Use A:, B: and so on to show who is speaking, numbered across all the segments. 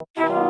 A: I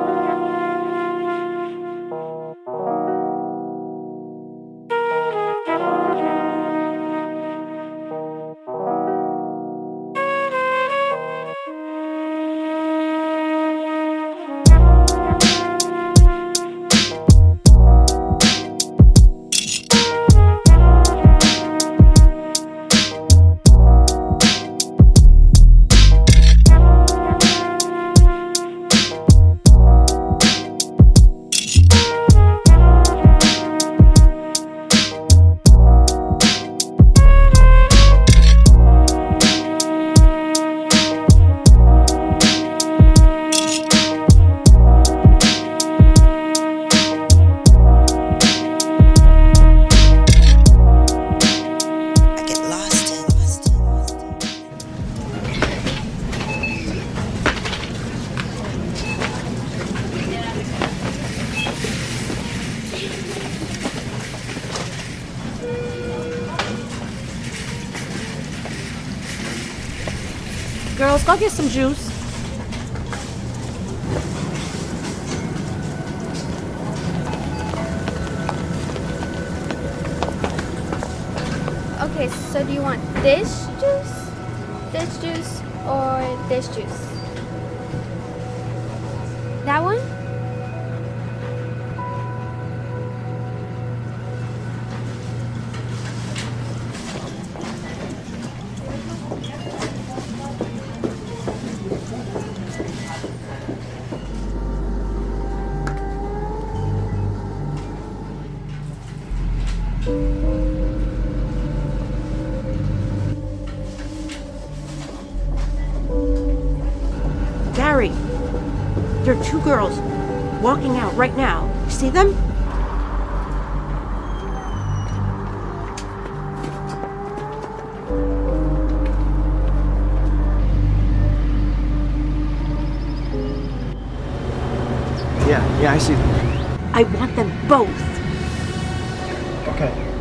B: go get some juice. There are two girls walking out right now. You see them?
C: Yeah, yeah, I see them.
B: I want them both.
C: Okay.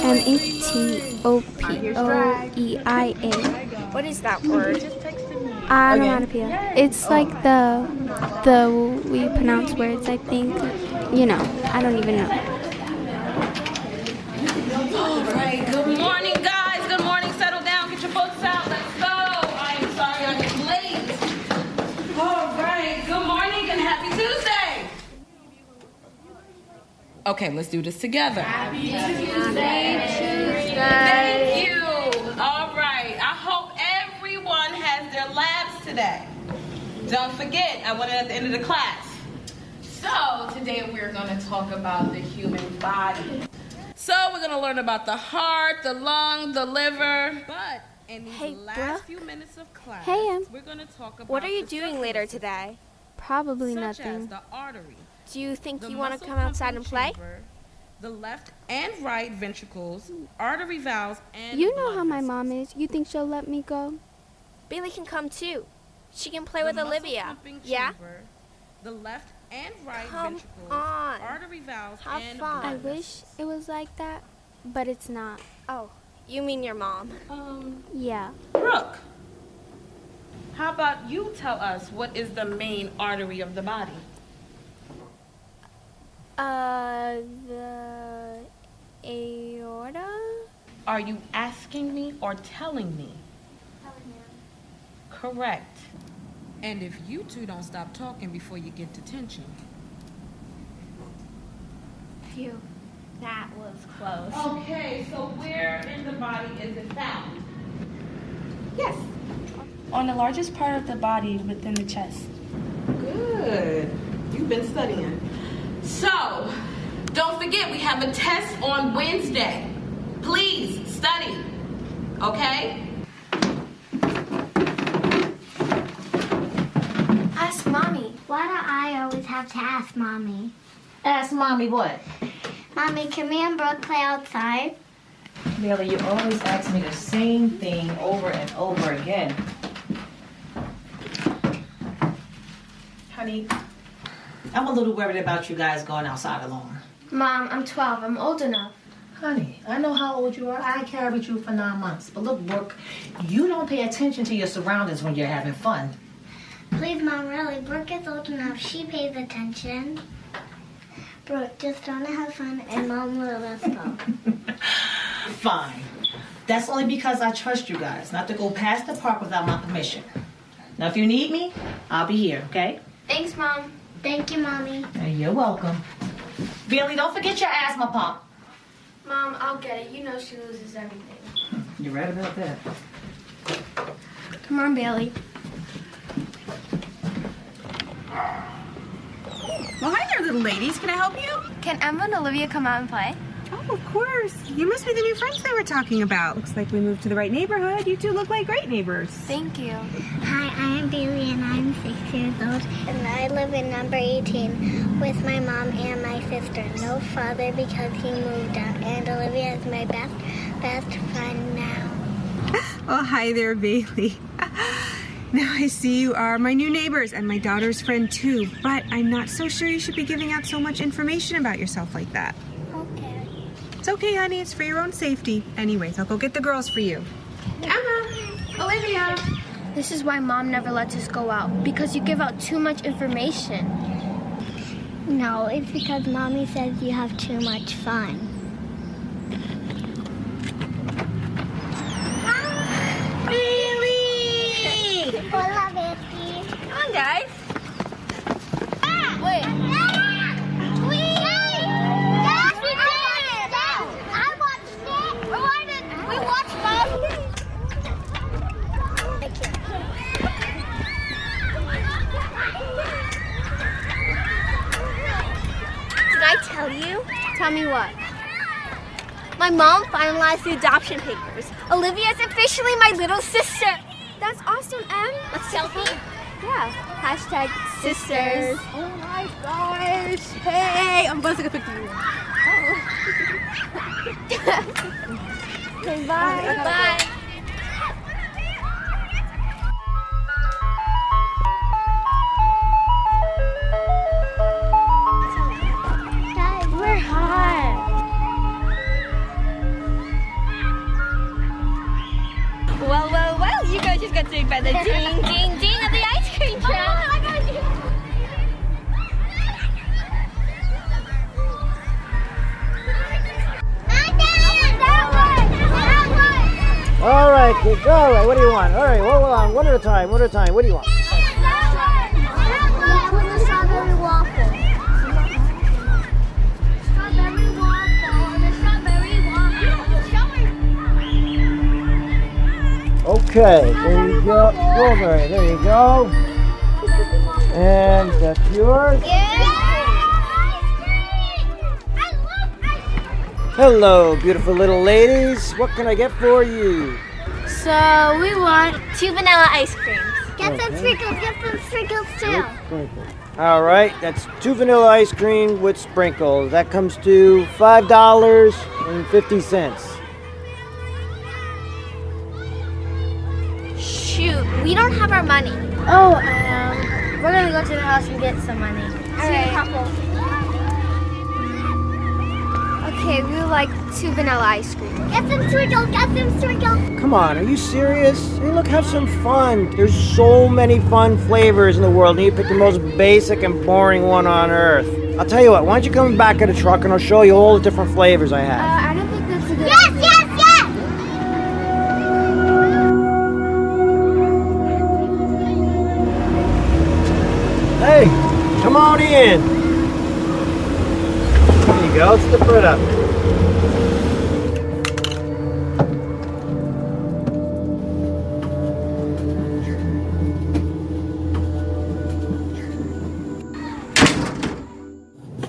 D: O N O M E T O P O E I A.
E: What is that word?
D: Onomatopoeia. It's like the the we pronounce words. I think. You know. I don't even know.
F: All right, good morning, guys. Good morning. Settle down. Get your books out. Let's go. I am sorry I'm late. All right, good morning and happy Tuesday. Okay, let's do this together. Happy Tuesday. Today. Don't forget, I want it at the end of the class. So, today we're going to talk about the human body. So, we're going to learn about the heart, the lung, the liver. But in these
E: Hey,
F: last
E: bruh.
F: few minutes of class,
D: Hey, Em.
F: we're going to talk about
E: What are you doing later today?
D: Probably
F: such as
D: nothing.
F: the artery,
E: Do you think
F: the
E: you want to come outside and play?
F: chamber, the left and right ventricles, artery valves, and
D: You know how my mom is. You think she'll let me go?
E: Bailey can come too. She can play
F: The
E: with Olivia. Yeah?
F: chamber, the left and right
E: Come
F: ventricles,
E: on.
F: artery valves,
E: Have
F: and
E: fun.
D: I wish it was like that, but it's not.
E: Oh, you mean your mom?
F: Um,
D: Yeah.
F: Brooke, how about you tell us what is the main artery of the body?
D: Uh, the aorta?
F: Are you asking me or telling me? Correct. And if you two don't stop talking before you get detention.
G: Phew, that was close.
F: Okay, so where in the body is it found?
G: Yes. On the largest part of the body within the chest.
F: Good. You've been studying. So, don't forget we have a test on Wednesday. Please study. Okay?
H: Ask mommy. Why do I always have to ask mommy?
I: Ask mommy what?
H: Mommy, can me and Brooke play outside?
I: Bailey, you always ask me the same thing over and over again. Honey, I'm a little worried about you guys going outside alone.
H: Mom, I'm 12. I'm old enough.
I: Honey, I know how old you are. I carried you for nine months. But look, Brooke, you don't pay attention to your surroundings when you're having fun.
H: Please, Mom, really. Brooke is old enough. She pays attention. Brooke, just want to have fun, and Mom will let us go.
I: Fine. That's only because I trust you guys not to go past the park without my permission. Now, if you need me, I'll be here, okay?
H: Thanks, Mom. Thank you, Mommy.
I: You're welcome. Billy, don't forget your asthma pump.
H: Mom, I'll get it. You know she loses everything.
I: You're right about that.
E: Come on, Bailey.
B: Well, hi there, little ladies. Can I help you?
E: Can Emma and Olivia come out and play?
B: Oh, of course. You must be the new friends they were talking about. Looks like we moved to the right neighborhood. You two look like great neighbors.
E: Thank you.
H: Hi, I'm Bailey, and I'm six years old. And I live in number 18 with my mom and my sister. No father because he moved out. And Olivia is my best, best friend now.
B: Oh, hi there, Bailey. Now I see you are my new neighbors and my daughter's friend too, but I'm not so sure you should be giving out so much information about yourself like that.
H: Okay.
B: It's okay, honey. It's for your own safety. Anyways, I'll go get the girls for you. Emma! Olivia!
E: This is why mom never lets us go out because you give out too much information.
H: No, it's because mommy says you have too much fun.
E: Me what?
J: My mom finalized the adoption papers. Olivia is officially my little sister.
E: That's awesome, Em.
J: Let's selfie.
E: Yeah. Hashtag sisters.
B: Oh my gosh! Hey! I'm buzzing a picture you. Oh.
E: Okay, bye.
J: Bye. Saved by the ding, ding, ding of the ice cream oh, truck.
C: All right, kids. All right, what do you want? All right, hold on. One at a time, one at a time. What do you want? Okay, there you go. Strawberry, there you go. And that's yours. Hello, beautiful little ladies. What can I get for you?
J: So we want two vanilla ice creams.
H: Get some sprinkles, get some sprinkles too.
C: Sprinkles. All right, that's two vanilla ice cream with sprinkles. That comes to
J: $5.50. we don't have our money.
E: Oh, um, we're gonna go to the house and get some money. Okay, we would like two vanilla ice cream.
H: Get some sprinkles. Get some sprinkles.
C: Come on, are you serious? Hey, look, have some fun. There's so many fun flavors in the world, and you pick the most basic and boring one on earth. I'll tell you what, why don't you come back in a truck and I'll show you all the different flavors I have.
E: Uh,
C: Hey, come on in. There you go, slip right up.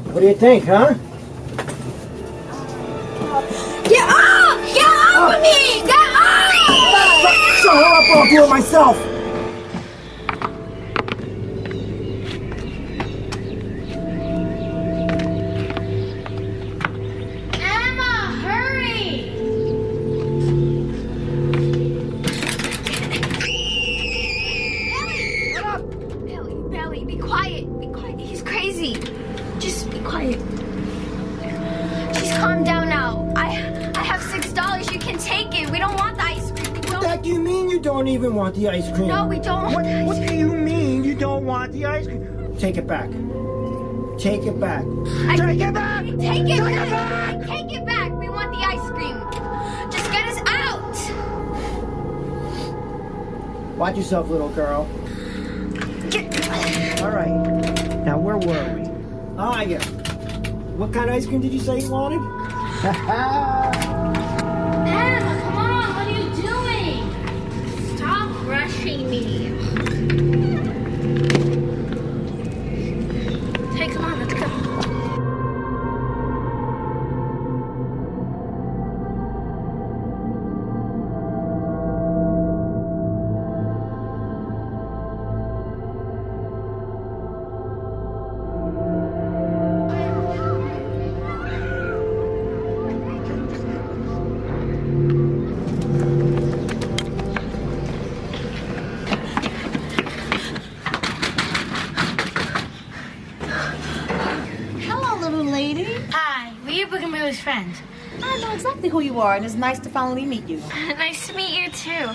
C: What do you think, huh?
J: Get off! Get off of me! Get off!
C: Shut her up I'll do it myself.
E: Be quiet. Be quiet. He's crazy. Just be quiet. She's calmed down now. I I have six dollars. You can take it. We don't want the ice cream.
C: What
E: don't.
C: the heck do you mean you don't even want the ice cream?
E: No, we don't want
C: What, what do you mean you don't want the ice cream? Take it back. Take it back.
E: I-
C: Take it back!
E: Take it
C: Take it
E: back.
C: back!
E: Take it back. We want the ice cream. Just get us out.
C: Watch yourself, little girl. All right. Now, where were we? Ah, yeah. What kind of ice cream did you say you wanted?
E: Emma, come on. What are you doing? Stop rushing me.
I: Who you are, and it's nice to finally meet you.
E: nice to meet you too.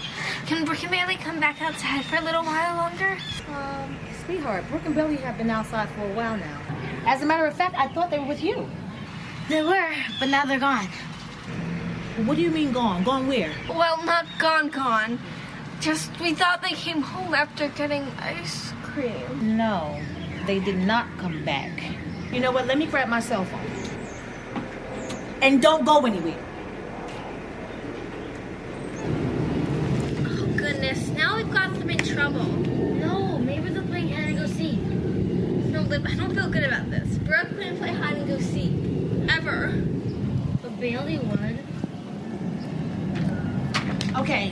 E: Can Brooke and Bailey come back outside for a little while longer?
I: Um, sweetheart, Brooke and Billy have been outside for a while now. As a matter of fact, I thought they were with you.
E: They were, but now they're gone.
I: What do you mean gone? Gone where?
E: Well, not gone, gone. Just we thought they came home after getting ice cream.
I: No, they did not come back. You know what? Let me grab my cell phone. And don't go anywhere.
E: Oh goodness, now we've got them in trouble. No, maybe they're playing hide and go seek. No, Lib, I don't feel good about this. Brooke couldn't play hide and go seek. Ever. But Bailey would.
I: Okay,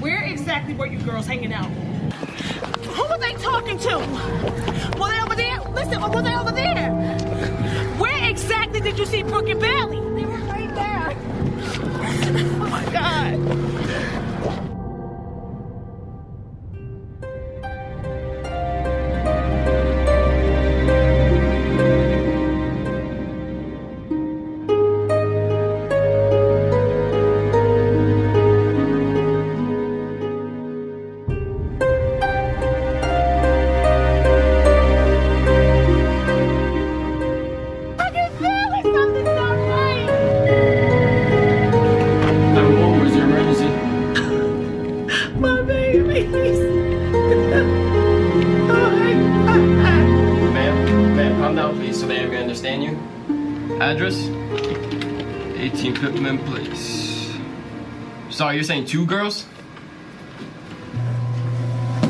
I: where exactly were you girls hanging out? Who were they talking to? Were they over there? Listen, were they over there? Where exactly did you see Brooke and Bailey?
E: They were right there.
I: Oh my God.
K: Address? 18 Pittman Place. Sorry, you're saying two girls?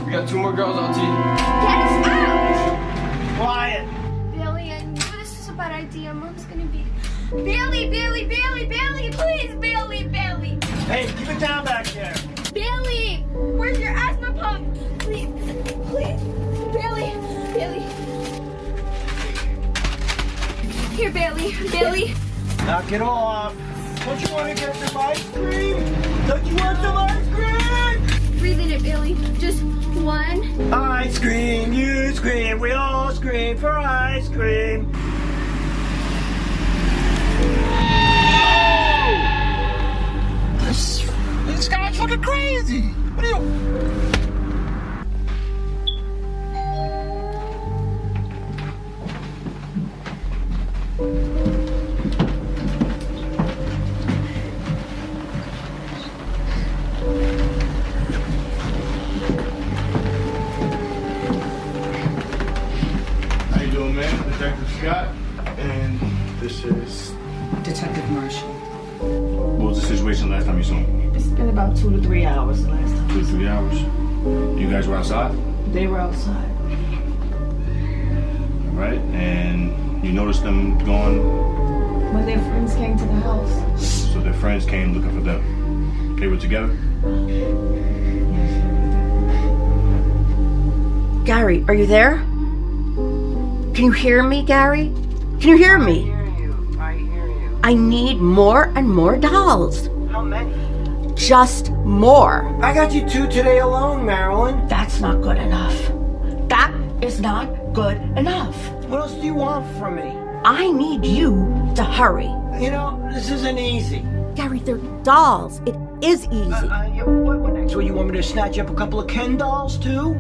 K: We got two more girls on team.
E: Get us out.
C: Quiet.
E: Bailey, I knew this was a bad idea. Mom's gonna be. Bailey, Bailey, Bailey, Bailey, please, Bailey, Bailey.
C: Hey, keep it down back there.
E: Bailey, where's your asthma pump? Please, please, Bailey, Bailey. Here, Bailey, Bailey.
C: Knock it off. Don't you want to get some ice cream? Don't you want some ice cream?
E: Breathe in it, Bailey. Just one.
C: Ice cream, you scream, we all scream for ice cream.
K: This, this guy's fucking crazy.
I: Came
L: looking for them. They were together.
M: Gary, are you there? Can you hear me, Gary? Can you hear me? I hear you. I hear you. I need more and more dolls.
C: How many?
M: Just more.
C: I got you two today alone, Marilyn.
M: That's not good enough. That is not good enough.
C: What else do you want from me?
M: I need you to hurry.
C: You know, this isn't easy.
M: Gary, they're dolls. It is easy.
C: Uh, yeah, what, what next? What, you want me to snatch up a couple of Ken dolls too?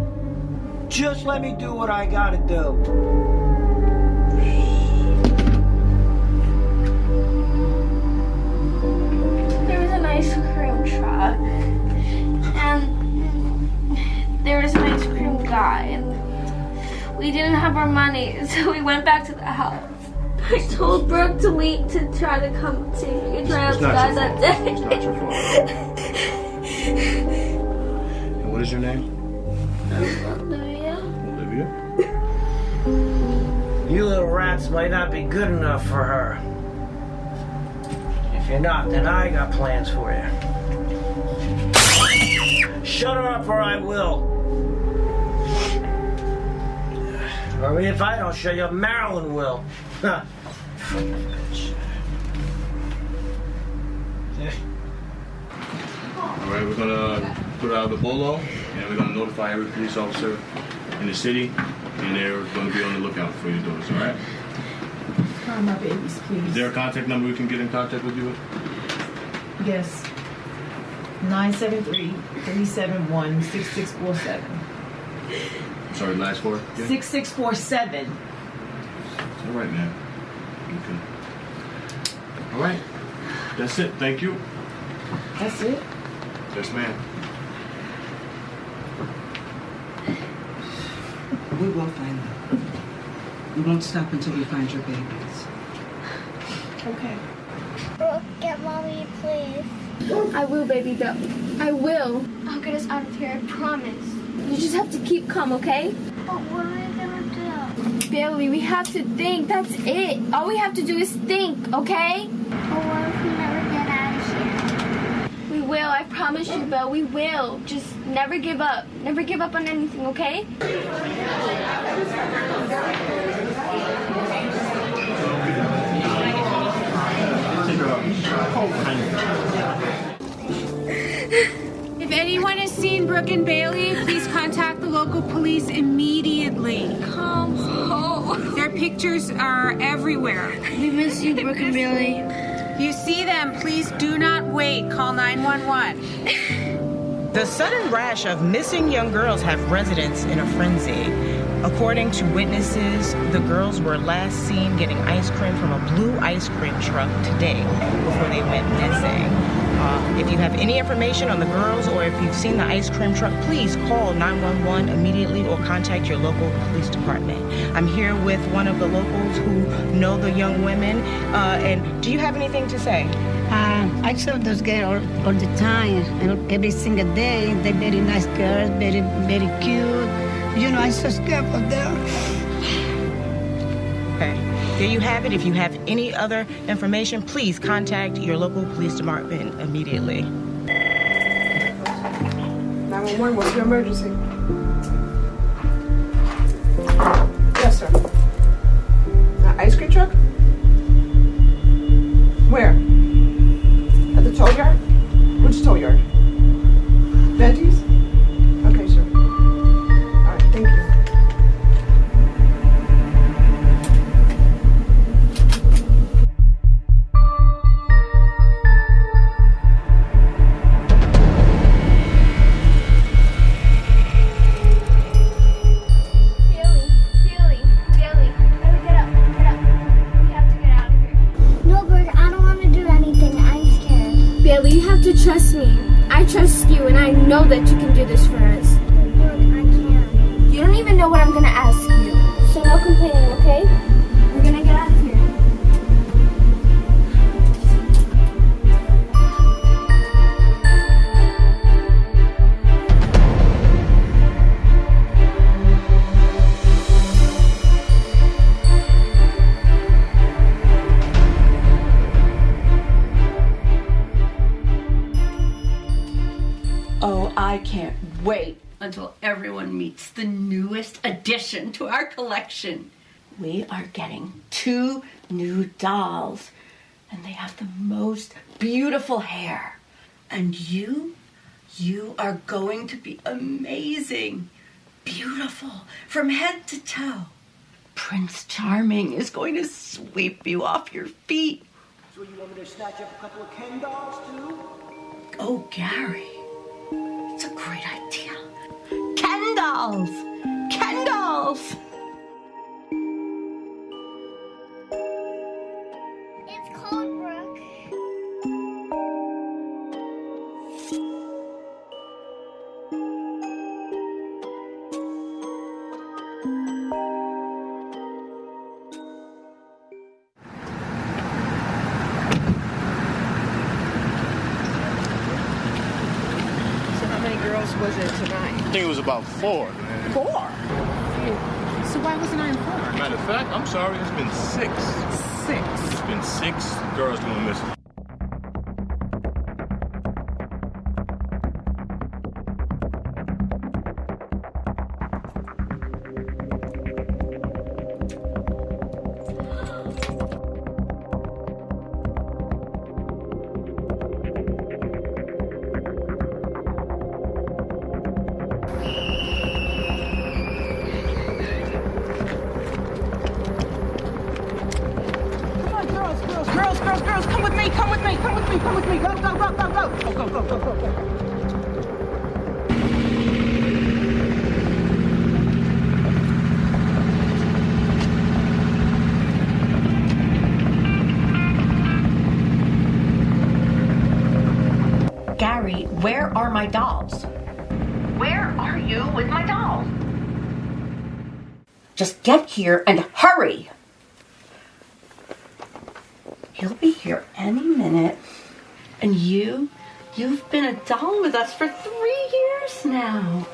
C: Just let me do what I gotta do.
E: There was an ice cream truck, and there was an ice cream guy, and we didn't have our money, so we went back to the house. I told Brooke to wait to try to come to try
L: It's
E: out
L: not
E: guy
L: your
E: that day.
L: It's not your fault. And what is your name?
E: Olivia.
L: Olivia.
C: You little rats might not be good enough for her. If you're not, then I got plans for you. Shut her up or I will. Or if I don't shut you up, Marilyn will. Huh.
L: All right, we're gonna put out the bolo, and we're gonna notify every police officer in the city, and they're gonna be on the lookout for your daughters. All right?
N: Calm my babies, please.
L: Is there a contact number we can get in contact with you with?
N: Yes. 973-371-6647.
L: I'm sorry, last four. Yeah.
N: 6647.
L: It's all right, man. You can. All right. That's it. Thank you.
N: That's it?
L: Yes, ma'am.
O: We will find them. We won't stop until we find your babies.
N: Okay.
H: Brooke, get mommy, please.
E: I will, baby girl. I will. I'll get us out of here, I promise. You just have to keep calm, okay?
H: But what are we gonna do?
E: Bailey, we have to think. That's it. All we have to do is think, okay?
H: But what if we never get out of here?
E: We will. I promise you, Bill. We will. Just never give up. Never give up on anything, okay?
B: If anyone has seen Brooke and Bailey, please contact the local police immediately.
E: Come home.
B: Their pictures are everywhere.
E: We miss you, Brooke and Bailey.
B: If you see them, please do not wait. Call 911.
P: The sudden rash of missing young girls have residents in a frenzy. According to witnesses, the girls were last seen getting ice cream from a blue ice cream truck today before they went missing. Uh, if you have any information on the girls or if you've seen the ice cream truck, please call 911 immediately or contact your local police department. I'm here with one of the locals who know the young women. Uh, and do you have anything to say?
Q: Uh, I saw those girls all, all the time, and every single day. They're very nice girls, very, very cute. You know, I'm so scared for them.
P: There you have it. If you have any other information, please contact your local police department immediately.
R: 911, what's your emergency? Yes, sir. An ice cream truck?
M: Addition to our collection. We are getting two new dolls, and they have the most beautiful hair. And you, you are going to be amazing, beautiful from head to toe, Prince Charming is going to sweep you off your feet.
C: So you want me to snatch up a couple of Ken dolls too?
M: Oh, Gary, it's a great idea. Ken dolls! Ken!
H: It's cold, Brooke.
R: So how many girls was it tonight?
L: I think it was about four.
R: Four. Why wasn't I informed?
L: Matter of fact, I'm sorry, it's been six.
R: Six.
L: It's been six girls going missing.
M: Are my dolls? Where are you with my dolls? Just get here and hurry! He'll be here any minute. And you, you've been a doll with us for three years now.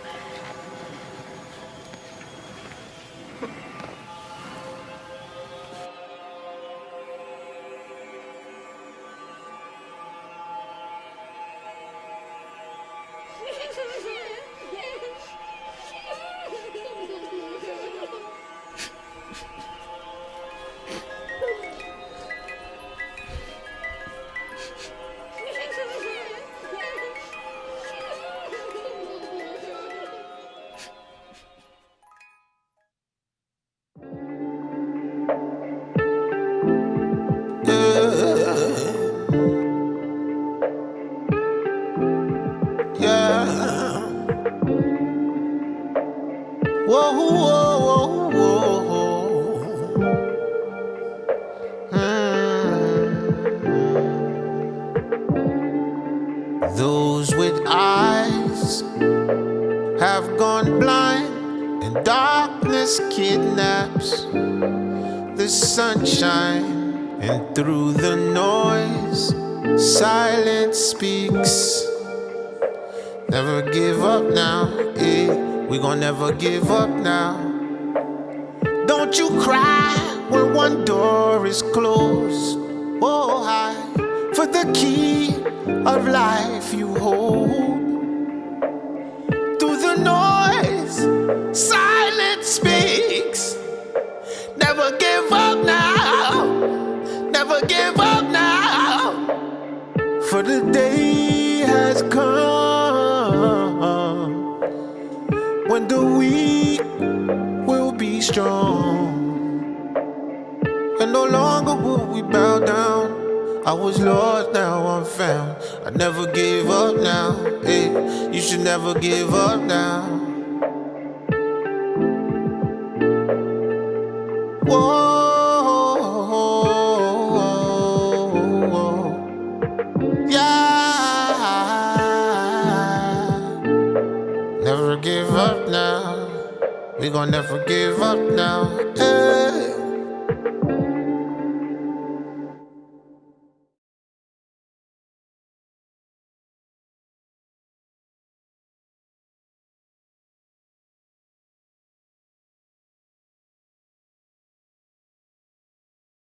S: Sunshine, and through the noise, silence speaks. Never give up now, eh? We gon' never give up now. Don't you cry when one door is closed. Oh, hi, for the key of life you hold. Through the noise, silence For the day has come when the weak will be strong. And no longer will we bow down. I was lost, now I'm found. I never give up now. Hey, you should never give up now. We gon' never give up now. Hey.